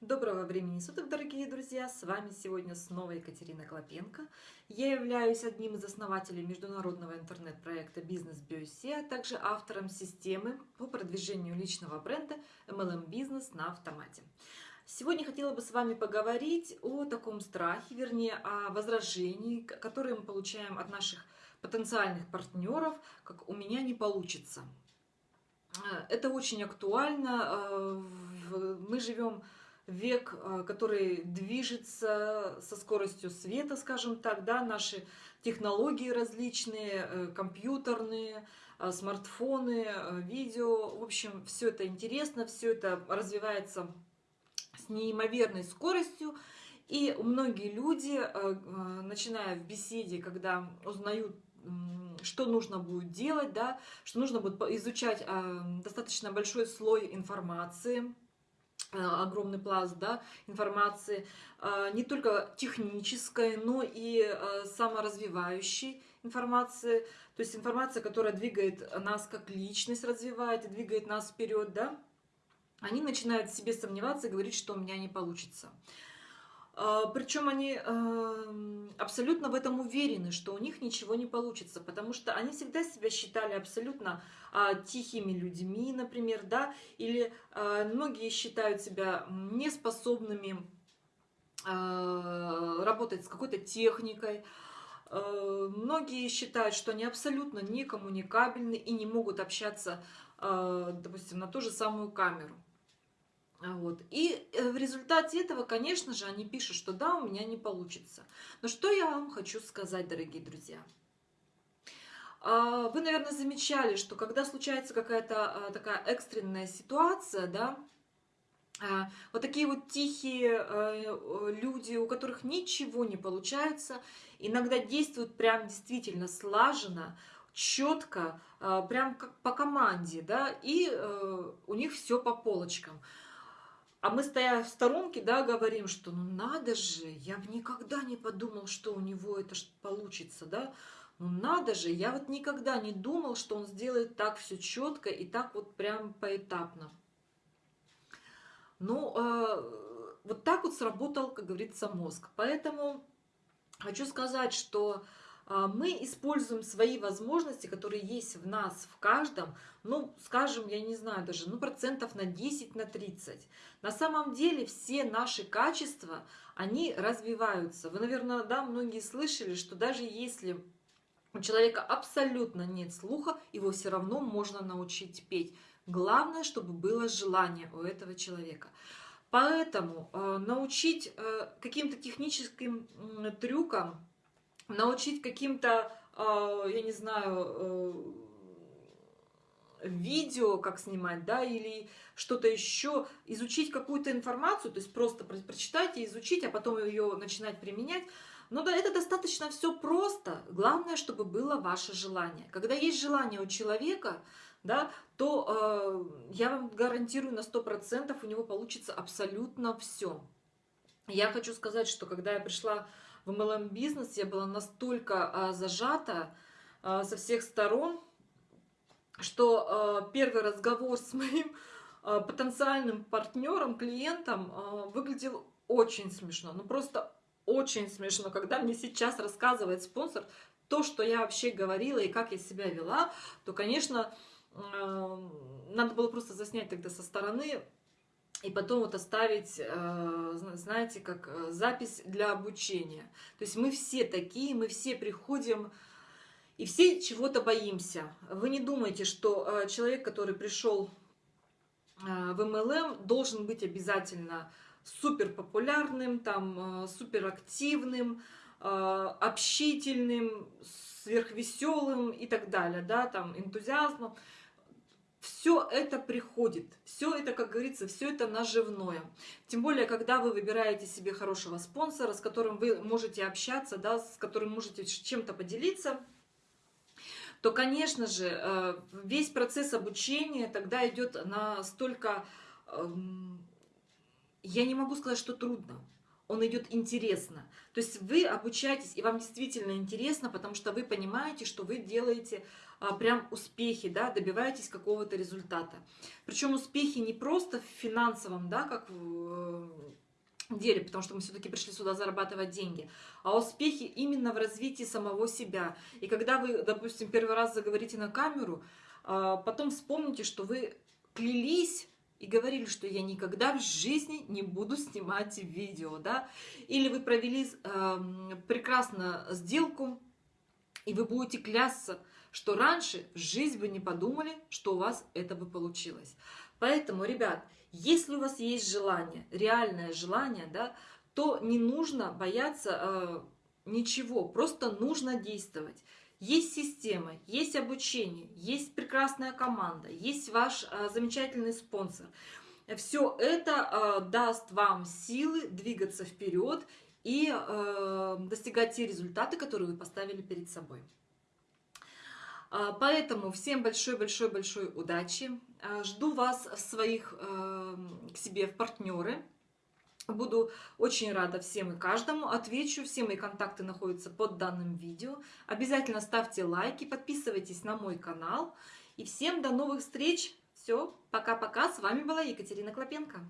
Доброго времени суток, дорогие друзья! С вами сегодня снова Екатерина Клопенко. Я являюсь одним из основателей международного интернет-проекта «Бизнес Биосе», а также автором системы по продвижению личного бренда MLM Бизнес на автомате. Сегодня хотела бы с вами поговорить о таком страхе, вернее, о возражении, которое мы получаем от наших потенциальных партнеров, как «у меня не получится». Это очень актуально. Э, мы живем век, э, который движется со скоростью света, скажем так, да, наши технологии различные, э, компьютерные, э, смартфоны, видео, в общем, все это интересно, все это развивается с неимоверной скоростью, и многие люди, начиная в беседе, когда узнают что нужно будет делать, да, что нужно будет изучать достаточно большой слой информации, огромный пласт да, информации, э, не только технической, но и э, саморазвивающей информации, то есть информация, которая двигает нас как личность, развивает и двигает нас вперед, да, они начинают в себе сомневаться и говорить, что у меня не получится. А, Причем они эм, абсолютно в этом уверены, что у них ничего не получится, потому что они всегда себя считали абсолютно а, тихими людьми, например, да, или а, многие считают себя неспособными работать с какой-то техникой, Многие считают, что они абсолютно некоммуникабельны и не могут общаться, допустим, на ту же самую камеру. Вот. И э, результате этого, конечно же, они пишут, что да, у меня не получится. Но что я вам хочу сказать, дорогие друзья? А, вы, наверное, замечали, что когда случается какая-то а, такая экстренная ситуация, да, а, вот такие вот тихие люди, у которых ничего не получается, иногда действуют прям действительно слаженно, четко, прям как по команде, да, и э, у них все по полочкам. А мы, стоя в сторонке, да, говорим, что ну надо же, я бы никогда не подумал, что у него это получится, да. Ну надо же, я вот никогда не думал, что он сделает так все четко и так вот прям поэтапно. Ну, э, вот так вот сработал, как говорится, мозг. Поэтому хочу сказать, что а, мы используем свои возможности, которые есть в нас, в каждом, ну, скажем, я не знаю даже, ну, процентов на 10, на 30. На самом деле все наши качества, они развиваются. Вы, наверное, да, многие слышали, что даже если у человека абсолютно нет слуха, его все равно можно научить петь. Главное, чтобы было желание у этого человека. Поэтому э, научить э, каким-то техническим э, трюкам, научить каким-то, а, я не знаю, э, видео, как снимать, да, или что-то еще, изучить какую-то информацию, то есть просто прочитать и изучить, а потом ее начинать применять. Но да, это достаточно все просто. Главное, чтобы было ваше желание. Когда есть желание у человека, да, то э, я вам гарантирую на 100% у него получится абсолютно все. Я хочу сказать, что когда я пришла в MLM-бизнес я была настолько а, зажата а, со всех сторон, что а, первый разговор с моим потенциальным партнером, клиентом выглядел очень смешно. Ну просто очень смешно, когда мне сейчас рассказывает спонсор то, что я вообще говорила и как я себя вела, то, конечно, надо было просто заснять тогда со стороны и потом вот оставить, э, знаете, как э, запись для обучения. То есть мы все такие, мы все приходим и все чего-то боимся. Вы не думайте, что э, человек, который пришел в MLM, должен быть обязательно супер популярным, там, супер активным, общительным, сверхвеселым и так далее, да, там, энтузиазмом все это приходит, все это, как говорится, все это наживное. Тем более, когда вы выбираете себе хорошего спонсора, с которым вы можете общаться, да, с которым можете чем-то поделиться, то, конечно же, э, весь процесс обучения тогда идет настолько, эм, я не могу сказать, что трудно. Он идет интересно. То есть вы обучаетесь, и вам действительно интересно, потому что вы понимаете, что вы делаете а, прям успехи, да, добиваетесь какого-то результата. Причем успехи не просто в финансовом, да, как в деле, потому что мы все-таки пришли сюда зарабатывать деньги, а успехи именно в развитии самого себя. И когда вы, допустим, первый раз заговорите на камеру, а, потом вспомните, что вы клялись и говорили, что я никогда в жизни не буду снимать видео, да, или вы провели э, прекрасно сделку, и вы будете клясться, что раньше в жизнь вы не подумали, что у вас это бы получилось. Поэтому, ребят, если у вас есть желание, реальное желание, да, то не нужно бояться э, ничего, просто нужно действовать. Есть система, есть обучение, есть прекрасная команда, есть ваш э, замечательный спонсор. Все это э, даст вам силы двигаться вперед и э, достигать те результаты, которые вы поставили перед собой. Поэтому всем большой-большой-большой удачи. Жду вас в своих, э, к себе в партнеры. Буду очень рада всем и каждому. Отвечу. Все мои контакты находятся под данным видео. Обязательно ставьте лайки, подписывайтесь на мой канал. И всем до новых встреч. Все, пока-пока. С вами была Екатерина Клопенко.